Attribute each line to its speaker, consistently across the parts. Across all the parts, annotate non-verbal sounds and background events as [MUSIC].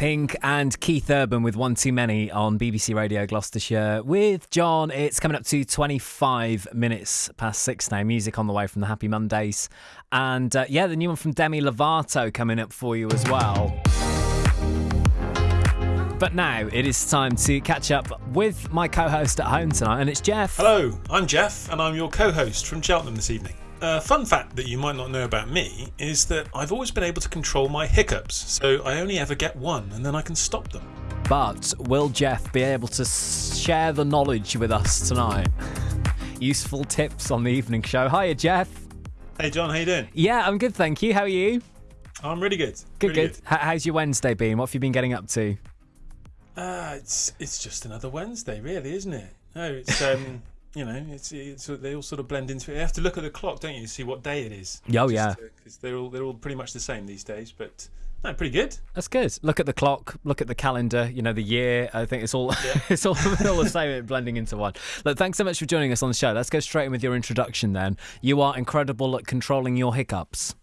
Speaker 1: Pink and Keith Urban with One Too Many on BBC Radio Gloucestershire. With John, it's coming up to 25 minutes past six now. Music on the way from the Happy Mondays. And uh, yeah, the new one from Demi Lovato coming up for you as well. But now it is time to catch up with my co host at home tonight, and it's Jeff.
Speaker 2: Hello, I'm Jeff, and I'm your co host from Cheltenham this evening. A fun fact that you might not know about me is that I've always been able to control my hiccups, so I only ever get one and then I can stop them.
Speaker 1: But will Jeff be able to share the knowledge with us tonight? [LAUGHS] Useful tips on the evening show. Hiya, Jeff.
Speaker 2: Hey, John, how you doing?
Speaker 1: Yeah, I'm good, thank you. How are you?
Speaker 2: I'm really good.
Speaker 1: Good,
Speaker 2: really
Speaker 1: good. How's your Wednesday been? What have you been getting up to?
Speaker 2: Uh, it's it's just another Wednesday, really, isn't it? No, it's um, [LAUGHS] you know, it's, it's they all sort of blend into it. You have to look at the clock, don't you, to see what day it is?
Speaker 1: Oh yeah,
Speaker 2: because they're all they're all pretty much the same these days. But no, pretty good.
Speaker 1: That's good. Look at the clock. Look at the calendar. You know the year. I think it's all yeah. [LAUGHS] it's all, [LAUGHS] all the same, blending into one. Look, thanks so much for joining us on the show. Let's go straight in with your introduction. Then you are incredible at controlling your hiccups.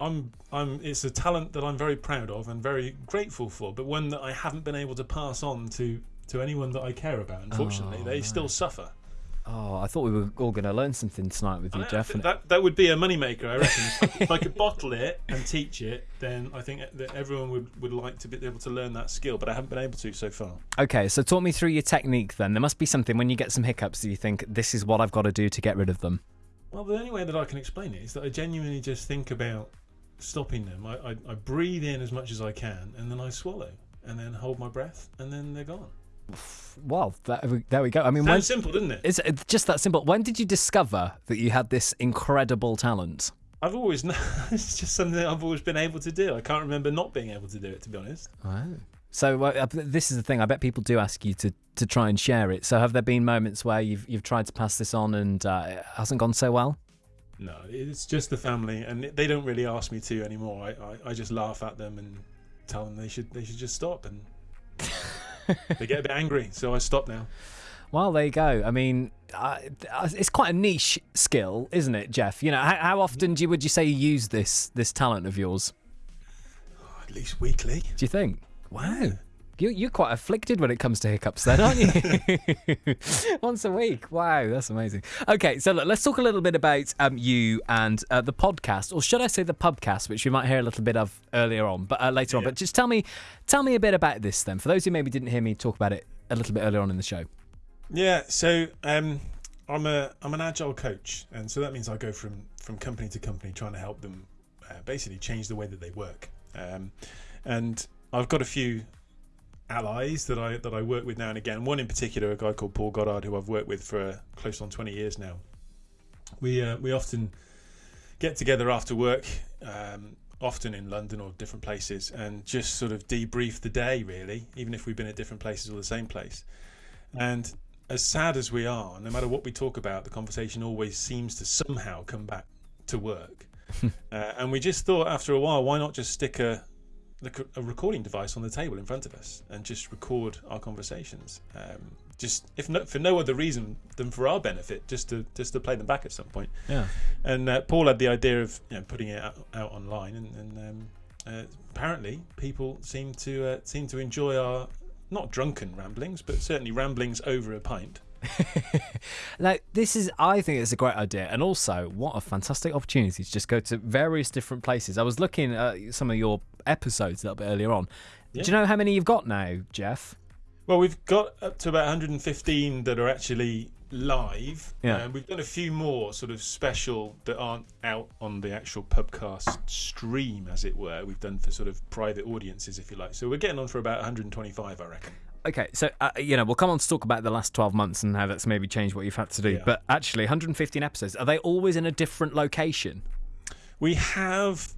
Speaker 2: I'm I'm it's a talent that I'm very proud of and very grateful for, but one that I haven't been able to pass on to to anyone that I care about. Unfortunately, oh, they still suffer.
Speaker 1: Oh, I thought we were all going to learn something tonight with you, Jeff.
Speaker 2: That that would be a moneymaker, I reckon. if I could bottle it and teach it, then I think that everyone would, would like to be able to learn that skill, but I haven't been able to so far.
Speaker 1: Okay, so talk me through your technique then. There must be something when you get some hiccups that you think this is what I've got to do to get rid of them.
Speaker 2: Well, the only way that I can explain it is that I genuinely just think about stopping them. I, I, I breathe in as much as I can, and then I swallow, and then hold my breath, and then they're gone.
Speaker 1: Well, there we go. I mean,
Speaker 2: Sounds when, simple, doesn't it?
Speaker 1: It's, it's just that simple. When did you discover that you had this incredible talent?
Speaker 2: I've always known. [LAUGHS] it's just something I've always been able to do. I can't remember not being able to do it, to be honest.
Speaker 1: Wow. So uh, this is the thing. I bet people do ask you to, to try and share it. So have there been moments where you've you've tried to pass this on and uh, it hasn't gone so well?
Speaker 2: No, it's just the family, and they don't really ask me to anymore. I, I, I just laugh at them and tell them they should they should just stop, and they get a bit angry. So I stop now.
Speaker 1: Well, there you go. I mean, uh, it's quite a niche skill, isn't it, Jeff? You know, how, how often do you, would you say you use this this talent of yours?
Speaker 2: Oh, at least weekly.
Speaker 1: Do you think? Wow. You, you're quite afflicted when it comes to hiccups, then, aren't you? [LAUGHS] Once a week. Wow, that's amazing. Okay, so look, let's talk a little bit about um, you and uh, the podcast, or should I say the pubcast, which we might hear a little bit of earlier on, but uh, later yeah. on. But just tell me, tell me a bit about this then, for those who maybe didn't hear me talk about it a little bit earlier on in the show.
Speaker 2: Yeah, so um, I'm a I'm an agile coach, and so that means I go from from company to company trying to help them uh, basically change the way that they work. Um, and I've got a few allies that I that I work with now and again. One in particular, a guy called Paul Goddard, who I've worked with for close on 20 years now. We uh, we often get together after work, um, often in London or different places, and just sort of debrief the day. Really, even if we've been at different places or the same place. And as sad as we are, no matter what we talk about, the conversation always seems to somehow come back to work. [LAUGHS] uh, and we just thought after a while, why not just stick a a recording device on the table in front of us and just record our conversations. Um, just if no, for no other reason than for our benefit, just to just to play them back at some point.
Speaker 1: Yeah.
Speaker 2: And uh, Paul had the idea of you know, putting it out, out online, and, and um, uh, apparently people seem to uh, seem to enjoy our not drunken ramblings, but certainly ramblings over a pint. [LAUGHS]
Speaker 1: like this is i think it's a great idea and also what a fantastic opportunity to just go to various different places i was looking at some of your episodes a little bit earlier on yeah. do you know how many you've got now jeff
Speaker 2: well we've got up to about 115 that are actually live
Speaker 1: yeah and
Speaker 2: we've done a few more sort of special that aren't out on the actual pubcast stream as it were we've done for sort of private audiences if you like so we're getting on for about 125 i reckon
Speaker 1: Okay, so uh, you know we'll come on to talk about the last twelve months and how that's maybe changed what you've had to do. Yeah. But actually, 115 episodes are they always in a different location?
Speaker 2: We have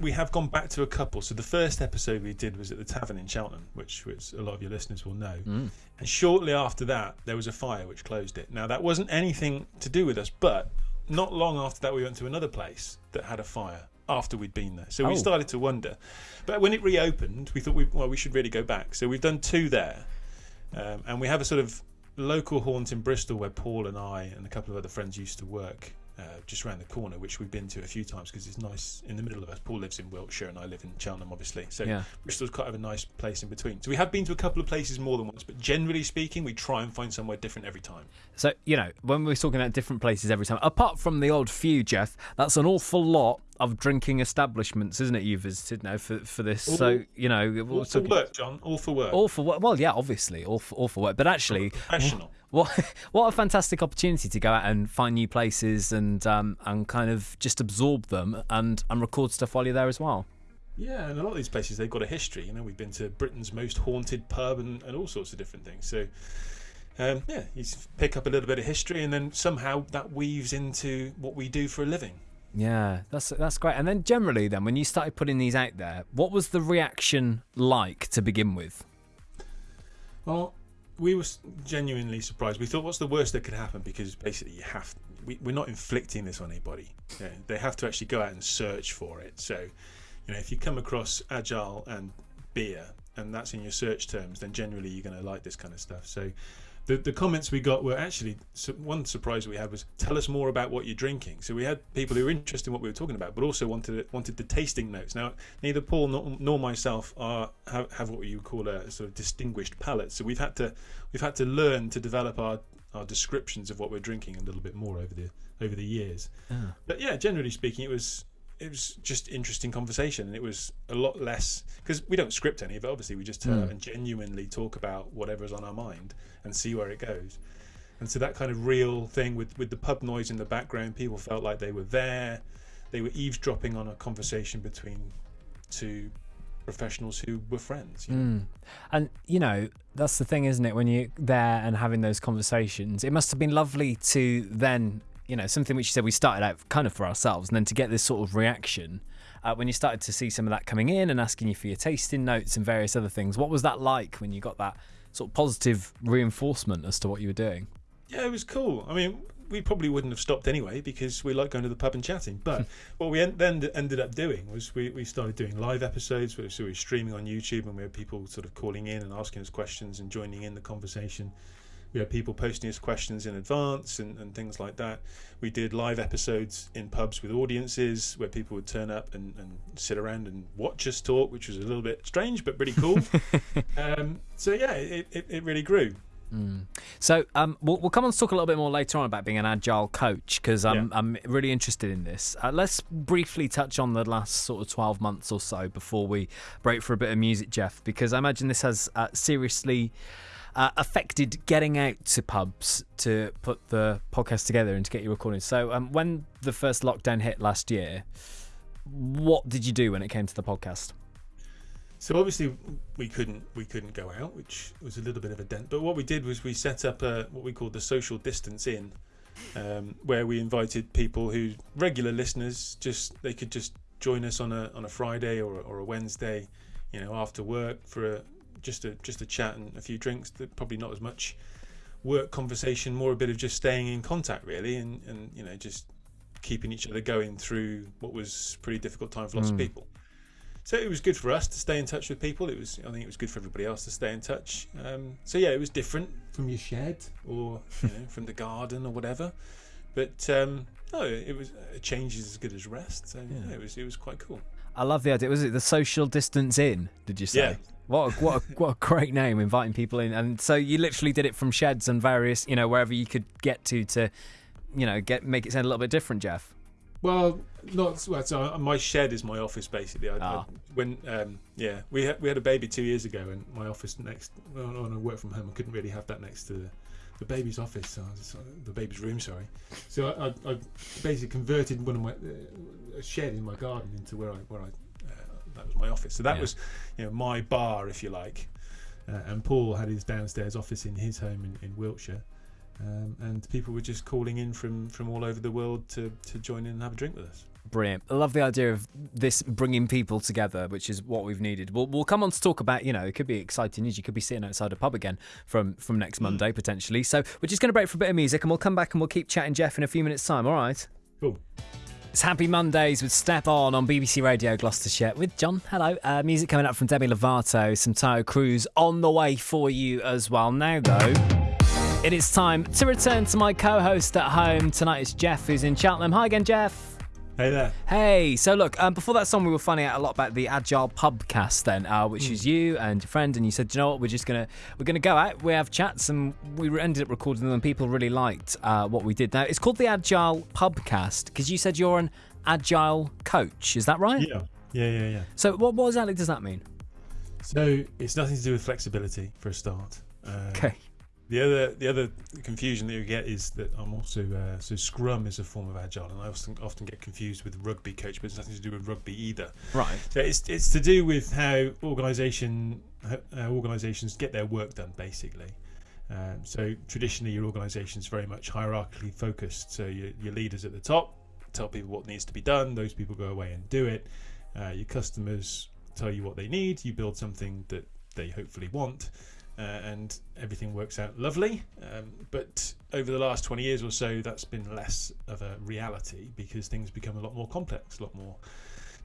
Speaker 2: we have gone back to a couple. So the first episode we did was at the Tavern in Cheltenham, which, which a lot of your listeners will know.
Speaker 1: Mm.
Speaker 2: And shortly after that, there was a fire which closed it. Now that wasn't anything to do with us, but not long after that, we went to another place that had a fire after we'd been there. So oh. we started to wonder. But when it reopened, we thought, we, well, we should really go back. So we've done two there. Um, and we have a sort of local haunt in Bristol where Paul and I and a couple of other friends used to work. Uh, just around the corner, which we've been to a few times because it's nice in the middle of us. Paul lives in Wiltshire and I live in Cheltenham, obviously. So
Speaker 1: Yeah.
Speaker 2: Bristol's kind of a nice place in between. So we have been to a couple of places more than once, but generally speaking, we try and find somewhere different every time.
Speaker 1: So, you know, when we're talking about different places every time, apart from the odd few, Jeff, that's an awful lot of drinking establishments, isn't it, you visited now for, for this? so, you know,
Speaker 2: All for work, John. All for work.
Speaker 1: all for work. Well, yeah, obviously, all for, all for work. But actually,
Speaker 2: Professional. [LAUGHS]
Speaker 1: what what a fantastic opportunity to go out and find new places and um, and kind of just absorb them and, and record stuff while you're there as well.
Speaker 2: Yeah, and a lot of these places they've got a history. You know, we've been to Britain's most haunted pub and, and all sorts of different things. So, um, yeah, you pick up a little bit of history, and then somehow that weaves into what we do for a living.
Speaker 1: Yeah, that's that's great. And then generally, then when you started putting these out there, what was the reaction like to begin with?
Speaker 2: Well, we were genuinely surprised. We thought, what's the worst that could happen? Because basically, you have we, we're not inflicting this on anybody. They have to actually go out and search for it. So, you know, if you come across agile and beer, and that's in your search terms, then generally you're going to like this kind of stuff. So. The, the comments we got were actually one surprise we had was tell us more about what you're drinking. So we had people who were interested in what we were talking about, but also wanted wanted the tasting notes. Now neither Paul nor, nor myself are have, have what you call a sort of distinguished palate. So we've had to we've had to learn to develop our our descriptions of what we're drinking a little bit more over the over the years. Ah. But yeah, generally speaking, it was it was just interesting conversation, and it was a lot less because we don't script any of it. Obviously, we just turn hmm. up and genuinely talk about whatever's on our mind and see where it goes. And so that kind of real thing with with the pub noise in the background, people felt like they were there. They were eavesdropping on a conversation between two professionals who were friends. You know? Hmm.
Speaker 1: And you know, that's the thing, isn't it? When you're there and having those conversations, it must have been lovely to then, you know, something which you said we started out kind of for ourselves, and then to get this sort of reaction uh, when you started to see some of that coming in and asking you for your tasting notes and various other things. What was that like when you got that sort of positive reinforcement as to what you were doing?
Speaker 2: Yeah, it was cool. I mean, we probably wouldn't have stopped anyway because we like going to the pub and chatting. But [LAUGHS] what we en- then ended up doing was we, we started doing live episodes. So we were streaming on YouTube and we had people sort of calling in and asking us questions and joining in the conversation. We had people posting us questions in advance and, and things like that. We did live episodes in pubs with audiences where people would turn up and, and sit around and watch us talk, which was a little bit strange but pretty cool. [LAUGHS] um, so yeah, it, it, it really grew.
Speaker 1: So um, we'll, we'll come on to talk a little bit more later on about being an agile coach because I'm,
Speaker 2: Yeah.
Speaker 1: I'm really interested in this. Uh, let's briefly touch on the last sort of 12 months or so before we break for a bit of music, Jeff, because I imagine this has uh, seriously uh, affected getting out to pubs to put the podcast together and to get you recording. So um, when the first lockdown hit last year, what did you do when it came to the podcast?
Speaker 2: So obviously we couldn't we couldn't go out, which was a little bit of a dent. But what we did was we set up a, what we called the social distance in, um, where we invited people who regular listeners just they could just join us on a on a Friday or or a Wednesday, you know, after work for a just a just a chat and a few drinks. Probably not as much work conversation, more a bit of just staying in contact really, and and you know just keeping each other going through what was pretty difficult time for lots of people. So it was good for us to stay in touch with people. It was, I think, it was good for everybody else to stay in touch. Um, so yeah, it was different from your shed or you know, [LAUGHS] from the garden or whatever. But um, no, it was a change is as good as rest. So yeah. it was it was quite cool.
Speaker 1: I love the idea. Was it the social distance in? Did you say?
Speaker 2: Yeah.
Speaker 1: What a, what a, what a great name, inviting people in, and so you literally did it from sheds and various, you know, wherever you could get to to, you know, get make it sound a little bit different, Jeff.
Speaker 2: Well, not well, so uh, my shed is my office basically. I,
Speaker 1: Ah.
Speaker 2: I, when um, yeah, we had we had a baby two years ago, and my office next. Well, when I work from home, I couldn't really have that next to the, the baby's office, so was, uh, the baby's room. Sorry. So I, I, basically converted one of my uh, a shed in my garden into where I where I that was my office. So that
Speaker 1: Yeah.
Speaker 2: was you know my bar, if you like. Uh, and Paul had his downstairs office in his home in, in Wiltshire. Um, and people were just calling in from, from all over the world to, to join in and have a drink with us.
Speaker 1: Brilliant. I love the idea of this bringing people together, which is what we've needed. We'll, we'll come on to talk about, you know, it could be exciting news. You could be sitting outside a pub again from, from next Monday, potentially. So we're just going to break for a bit of music and we'll come back and we'll keep chatting, Jeff, in a few minutes' time. All right.
Speaker 2: Cool.
Speaker 1: It's Happy Mondays with Step On on BBC Radio Gloucestershire with John. Hello. Uh, music coming up from Demi Lovato, some Taio Cruz on the way for you as well. Now, though, It is time to return to my co host at home. Tonight it's Jeff, who's in Cheltenham. Hi again, Jeff.
Speaker 2: Hey there.
Speaker 1: Hey, so look, um, before that song, we were finding out a lot about the Agile Pubcast, then, uh, which is you and your friend, and you said, "Do you know what, we're just gonna we're gonna go out, we have chats, and we ended up recording them, and people really liked uh, what we did. Now it's called the Agile Pubcast because you said you're an agile coach, is that right?
Speaker 2: Yeah. Yeah, yeah, yeah.
Speaker 1: So what, what exactly does that mean?
Speaker 2: So it's nothing to do with flexibility for a start. Uh,
Speaker 1: Okay.
Speaker 2: The other the other confusion that you get is that I'm also uh, so Scrum is a form of agile, and I often often get confused with rugby coach, but it's nothing to do with rugby either.
Speaker 1: Right.
Speaker 2: So it's it's to do with how organisation how organisations get their work done, basically. Um, so traditionally, your organisation is very much hierarchically focused. So your, your leaders at the top tell people what needs to be done. Those people go away and do it. Uh, your customers tell you what they need. You build something that they hopefully want, uh, and everything works out lovely. Um, but over the last 20 years or so, that's been less of a reality because things become a lot more complex, a lot more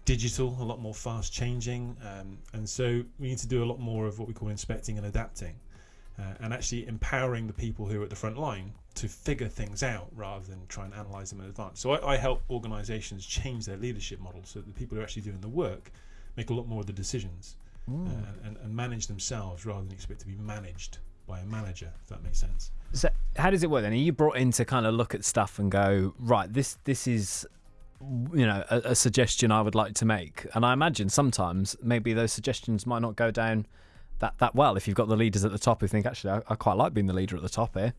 Speaker 2: digital, a lot more fast changing, um, and so we need to do a lot more of what we call inspecting and adapting, uh, and actually empowering the people who are at the front line to figure things out rather than try and analyze them in advance. So I, I help organizations change their leadership model so that the people who are actually doing the work make a lot more of the decisions uh, and, and manage themselves rather than expect to be managed by a manager, if that makes sense.
Speaker 1: So how does it work then? Are you brought in to kind of look at stuff and go, right, this this is you know a, a suggestion I would like to make, and I imagine sometimes maybe those suggestions might not go down that that well if you've got the leaders at the top who think actually I, I quite like being the leader at the top here.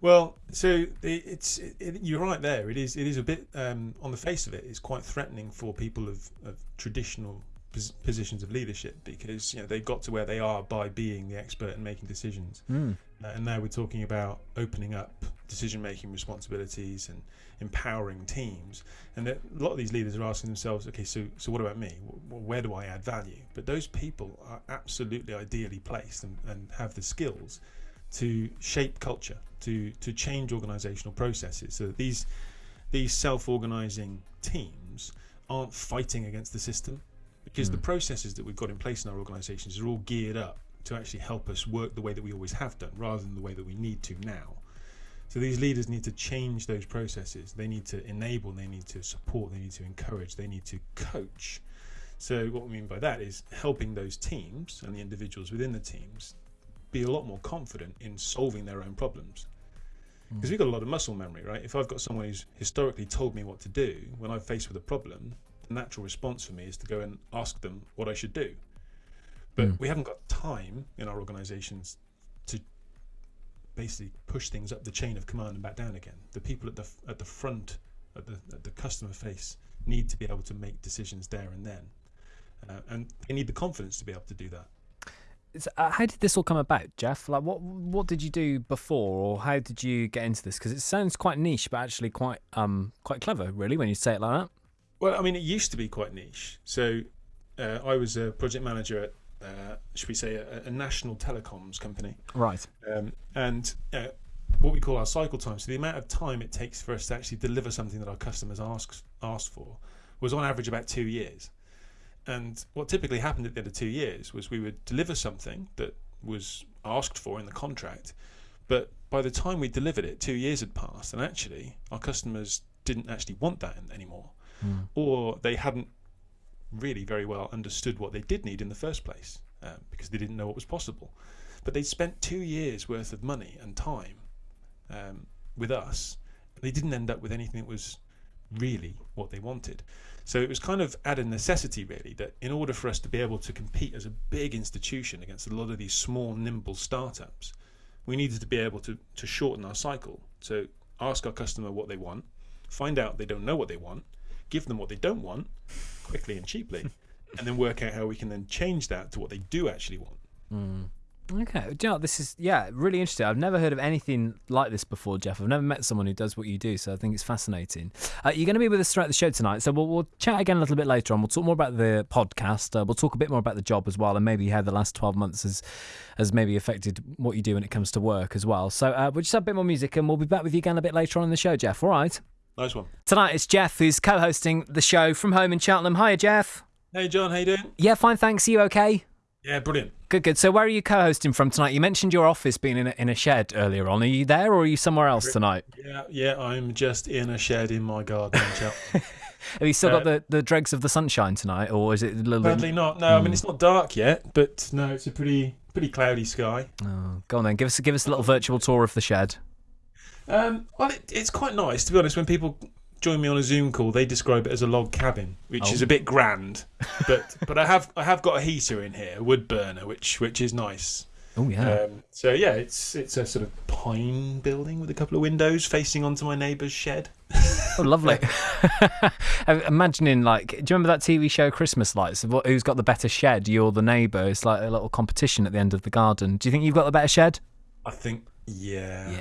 Speaker 2: Well, so it, it's it, it, you're right there. It is it is a bit um, on the face of it. It's quite threatening for people of, of traditional pos- positions of leadership because you know they got to where they are by being the expert and making decisions. Uh, and now we're talking about opening up decision making responsibilities and empowering teams. And that a lot of these leaders are asking themselves, okay, so so what about me? W- Where do I add value? But those people are absolutely ideally placed and, and have the skills to shape culture, to to change organizational processes so that these these self-organizing teams aren't fighting against the system because the hmm. processes that we've got in place in our organizations are all geared up to actually help us work the way that we always have done rather than the way that we need to now. So these leaders need to change those processes. They need to enable, they need to support, they need to encourage, they need to coach. So what we mean by that is helping those teams and the individuals within the teams be a lot more confident in solving their own problems. Hmm. Because we've got a lot of muscle memory, right? If I've got someone who's historically told me what to do, when I'm faced with a problem, the natural response for me is to go and ask them what I should do. But we haven't got time in our organizations to basically push things up the chain of command and back down again. The people at the at the front, at the at the customer face, need to be able to make decisions there and then, uh, and they need the confidence to be able to do that.
Speaker 1: So, uh, how did this all come about, Jeff? Like, what what did you do before, or how did you get into this? Because it sounds quite niche, but actually quite um quite clever, really, when you say it like that.
Speaker 2: Well, I mean, it used to be quite niche. So uh, I was a project manager at, uh, should we say, a, a national telecoms company.
Speaker 1: Right.
Speaker 2: um, and uh, what we call our cycle time. So the amount of time it takes for us to actually deliver something that our customers ask asked for was on average about two years. And what typically happened at the end of two years was we would deliver something that was asked for in the contract, but by the time we delivered it, two years had passed, and actually our customers didn't actually want that an- anymore, or they hadn't really very well understood what they did need in the first place um, because they didn't know what was possible. But they'd spent two years worth of money and time um, with us. They didn't end up with anything that was really what they wanted. So it was kind of out of necessity, really, that in order for us to be able to compete as a big institution against a lot of these small, nimble startups, we needed to be able to, to shorten our cycle. So ask our customer what they want, find out they don't know what they want, give them what they don't want quickly and cheaply, [LAUGHS] and then work out how we can then change that to what they do actually want.
Speaker 1: Okay. Do you know this is yeah really interesting. I've never heard of anything like this before, Jeff. I've never met someone who does what you do, so I think it's fascinating. Uh, you're going to be with us throughout the show tonight, so we'll, we'll chat again a little bit later on. We'll talk more about the podcast. Uh, we'll talk a bit more about the job as well, and maybe how the last 12 months has has maybe affected what you do when it comes to work as well. So uh, we'll just have a bit more music, and we'll be back with you again a bit later on in the show, Jeff. All right.
Speaker 2: Nice one.
Speaker 1: Tonight it's Jeff who's co-hosting the show from home in Cheltenham. Hiya, Jeff.
Speaker 2: Hey John, how you doing?
Speaker 1: Yeah, fine, thanks. Are you okay?
Speaker 2: Yeah, brilliant.
Speaker 1: Good, good. So, where are you co-hosting from tonight? You mentioned your office being in a, in a shed earlier on. Are you there, or are you somewhere else tonight?
Speaker 2: Yeah, yeah, I'm just in a shed in my garden. [LAUGHS] in Cheltenham.
Speaker 1: Have you still got
Speaker 2: Uh,
Speaker 1: the, the dregs of the sunshine tonight, or is it a little
Speaker 2: Sadly
Speaker 1: bit?
Speaker 2: not. No, I mean it's not dark yet, but no, it's a pretty pretty cloudy sky.
Speaker 1: Oh, go on then. Give us give us a little virtual tour of the shed.
Speaker 2: Um, well, it, it's quite nice to be honest. When people join me on a Zoom call, they describe it as a log cabin, which
Speaker 1: Oh.
Speaker 2: is a bit grand. But [LAUGHS] but I have I have got a heater in here, a wood burner, which which is nice.
Speaker 1: Oh yeah.
Speaker 2: Um, so yeah, it's it's a sort of pine building with a couple of windows facing onto my neighbour's shed. [LAUGHS]
Speaker 1: Oh, lovely. [LAUGHS] I'm Imagining, like, do you remember that TV show Christmas Lights? What- Who's got the better shed? You're the neighbour. It's like a little competition at the end of the garden. Do you think you've got the better shed?
Speaker 2: I think yeah. yeah.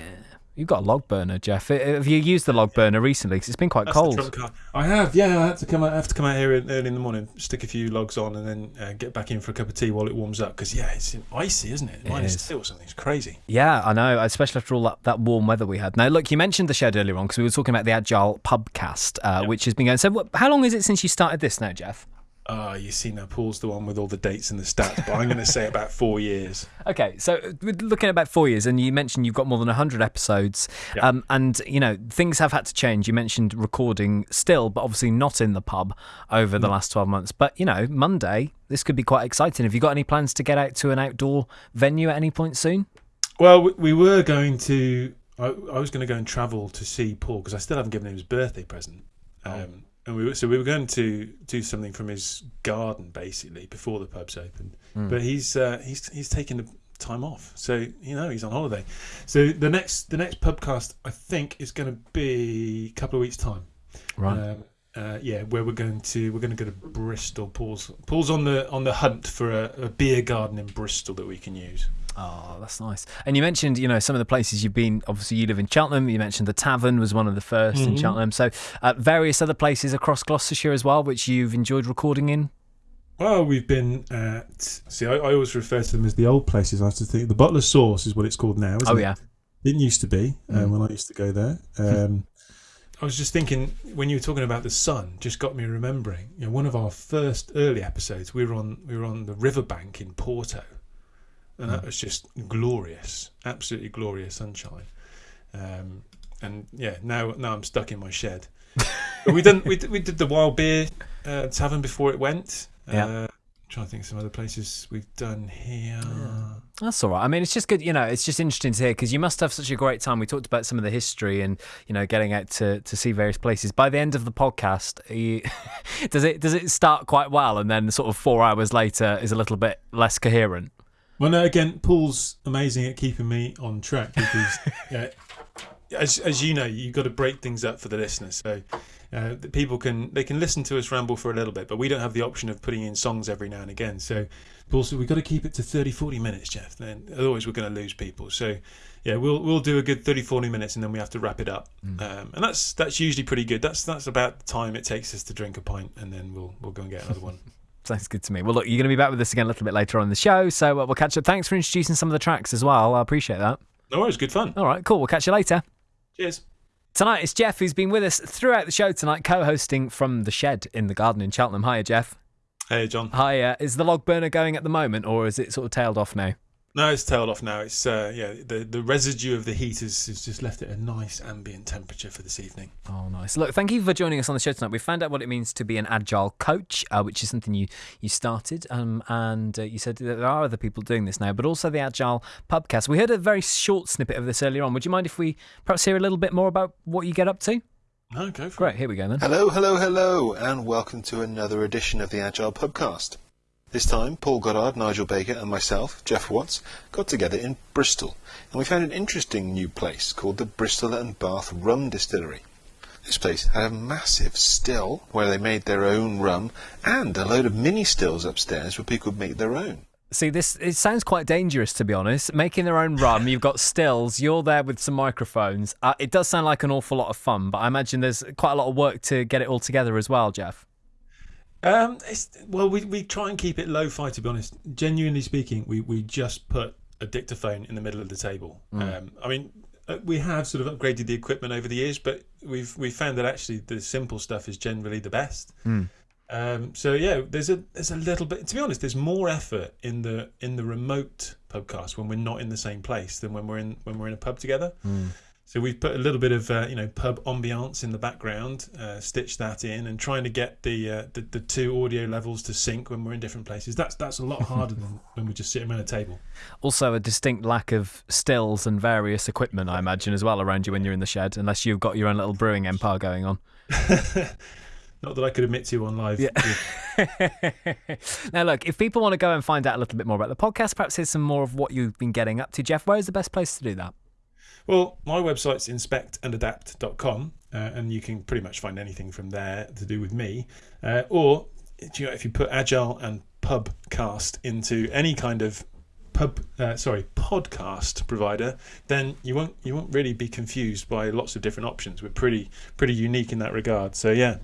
Speaker 1: You've got a log burner, Jeff. Have you used the log burner recently? Because it's been quite
Speaker 2: That's
Speaker 1: cold.
Speaker 2: I have, yeah. I have to come out. I have to come out here early in the morning, stick a few logs on, and then uh, get back in for a cup of tea while it warms up. Because yeah, it's icy, isn't it?
Speaker 1: It is.
Speaker 2: something. It's crazy.
Speaker 1: Yeah, I know, especially after all that, that warm weather we had. Now, look, you mentioned the shed earlier on because we were talking about the Agile Pubcast, uh, which has been going. So, how long is it since you started this now, Jeff?
Speaker 2: Ah, you see now, Paul's the one with all the dates and the stats, but I'm going to say about four years. [LAUGHS]
Speaker 1: Okay, so uh, we're looking at about four years, and you mentioned you've got more than 100 episodes.
Speaker 2: Yeah.
Speaker 1: Um, and, you know, things have had to change. You mentioned recording still, but obviously not in the pub over the last 12 months. But, you know, Monday, this could be quite exciting. Have you got any plans to get out to an outdoor venue at any point soon?
Speaker 2: Well, we, we were going to. I, I was going to go and travel to see Paul because I still haven't given him his birthday present. Um, And we were, so we were going to do something from his garden basically before the pubs opened. But he's uh, he's he's taken the time off, so you know he's on holiday. So the next the next pubcast I think is going to be a couple of weeks time.
Speaker 1: Right.
Speaker 2: Um, uh, yeah, where we're going to we're going to go to Bristol. Paul's Paul's on the on the hunt for a, a beer garden in Bristol that we can use.
Speaker 1: Oh, that's nice. And you mentioned, you know, some of the places you've been. Obviously, you live in Cheltenham. You mentioned the Tavern was one of the 1st in
Speaker 2: Mhm.
Speaker 1: Cheltenham. So, uh, various other places across Gloucestershire as well, which you've enjoyed recording in.
Speaker 2: Well, we've been at. See, I, I always refer to them as the old places. I have to think the Butler Sauce is what it's called now. Isn't
Speaker 1: Oh
Speaker 2: it?
Speaker 1: yeah,
Speaker 2: Didn't used to be uh,
Speaker 1: Mm.
Speaker 2: when I used to go there. Um, I was just thinking when you were talking about the sun, just got me remembering. You know, one of our first early episodes, we were on we were on the riverbank in Porto, and that was just glorious, absolutely glorious sunshine. Um, and yeah, now now I'm stuck in my shed. [LAUGHS] but we done we did, we did the wild beer uh, tavern before it went.
Speaker 1: Yeah.
Speaker 2: Uh, trying to think of some other places we've done here.
Speaker 1: that's all right. I mean, it's just good. You know, it's just interesting to hear because you must have such a great time. We talked about some of the history and you know getting out to, to see various places. By the end of the podcast, you, [LAUGHS] does it does it start quite well and then sort of four hours later is a little bit less coherent?
Speaker 2: Well, no, again, Paul's amazing at keeping me on track because, yeah, [LAUGHS] as as you know, you've got to break things up for the listeners. So uh, the people can they can listen to us ramble for a little bit, but we don't have the option of putting in songs every now and again. So Paul said we've got to keep it to 30, 40 minutes, Jeff. Then otherwise we're going to lose people. So yeah, we'll we'll do a good 30, 40 minutes, and then we have to wrap it up. Um, and that's that's usually pretty good. That's that's about the time it takes us to drink a pint, and then we'll we'll go and get another one. [LAUGHS]
Speaker 1: Sounds good to me. Well, look, you're going to be back with us again a little bit later on in the show, so uh, we'll catch up. Thanks for introducing some of the tracks as well. I appreciate that.
Speaker 2: No worries, good fun.
Speaker 1: All right, cool. We'll catch you later.
Speaker 2: Cheers.
Speaker 1: Tonight it's Jeff who's been with us throughout the show tonight, co-hosting from the shed in the garden in Cheltenham. Hiya, Jeff.
Speaker 2: Hey, John.
Speaker 1: Hi. Uh, is the log burner going at the moment, or is it sort of tailed off now?
Speaker 2: No, it's tailed off now. It's uh, yeah, the the residue of the heat has, has just left it a nice ambient temperature for this evening.
Speaker 1: Oh, nice. Look, thank you for joining us on the show tonight. We found out what it means to be an agile coach, uh, which is something you you started, um, and uh, you said that there are other people doing this now, but also the agile pubcast. We heard a very short snippet of this earlier on. Would you mind if we perhaps hear a little bit more about what you get up to?
Speaker 2: No, go for
Speaker 1: Great. Here we go then.
Speaker 3: Hello, hello, hello, and welcome to another edition of the Agile Pubcast. This time, Paul Goddard, Nigel Baker, and myself, Jeff Watts, got together in Bristol, and we found an interesting new place called the Bristol and Bath Rum Distillery. This place had a massive still where they made their own rum, and a load of mini stills upstairs where people could make their own.
Speaker 1: See, this it sounds quite dangerous to be honest. Making their own rum, you've got stills, you're there with some microphones. Uh, it does sound like an awful lot of fun, but I imagine there's quite a lot of work to get it all together as well, Jeff.
Speaker 2: Um, it's, well, we, we try and keep it lo-fi. To be honest, genuinely speaking, we, we just put a dictaphone in the middle of the table. Um, I mean, uh, we have sort of upgraded the equipment over the years, but we've we found that actually the simple stuff is generally the best. Um, so yeah, there's a there's a little bit. To be honest, there's more effort in the in the remote podcast when we're not in the same place than when we're in when we're in a pub together. So we've put a little bit of uh, you know pub ambiance in the background, uh, stitched that in, and trying to get the, uh, the the two audio levels to sync when we're in different places. That's that's a lot harder than [LAUGHS] when we're just sitting around a table.
Speaker 1: Also, a distinct lack of stills and various equipment, I imagine, as well around you when you're in the shed, unless you've got your own little brewing empire going on. [LAUGHS]
Speaker 2: Not that I could admit to on live.
Speaker 1: Yeah. [LAUGHS] now, look, if people want to go and find out a little bit more about the podcast, perhaps here's some more of what you've been getting up to, Jeff. Where's the best place to do that?
Speaker 2: Well, my website's inspectandadapt.com, uh, and you can pretty much find anything from there to do with me. Uh, or you know, if you put Agile and Pubcast into any kind of pub, uh, sorry, podcast provider, then you won't you won't really be confused by lots of different options. We're pretty pretty unique in that regard. So yeah.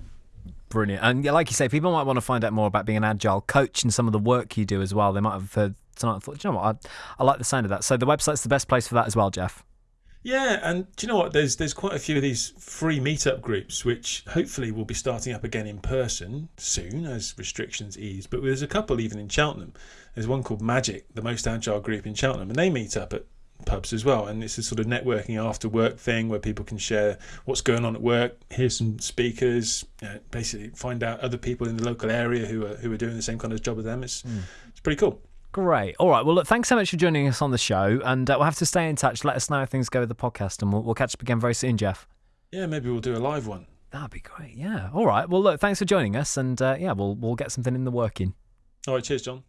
Speaker 1: Brilliant. And like you say, people might want to find out more about being an agile coach and some of the work you do as well. They might have heard tonight and thought, "Do you know what, I, I like the sound of that. So the website's the best place for that as well, Jeff.
Speaker 2: Yeah, and do you know what? There's there's quite a few of these free meetup groups, which hopefully will be starting up again in person soon as restrictions ease. But there's a couple even in Cheltenham. There's one called Magic, the most agile group in Cheltenham, and they meet up at pubs as well. And it's a sort of networking after work thing where people can share what's going on at work, hear some speakers, you know, basically find out other people in the local area who are who are doing the same kind of job as them. It's hmm. it's pretty cool.
Speaker 1: Great. All right. Well, look, thanks so much for joining us on the show. And uh, we'll have to stay in touch. Let us know how things go with the podcast. And we'll, we'll catch up again very soon, Jeff.
Speaker 2: Yeah, maybe we'll do a live one.
Speaker 1: That'd be great. Yeah. All right. Well, look, thanks for joining us. And uh, yeah, we'll, we'll get something in the working.
Speaker 2: All right, cheers, John.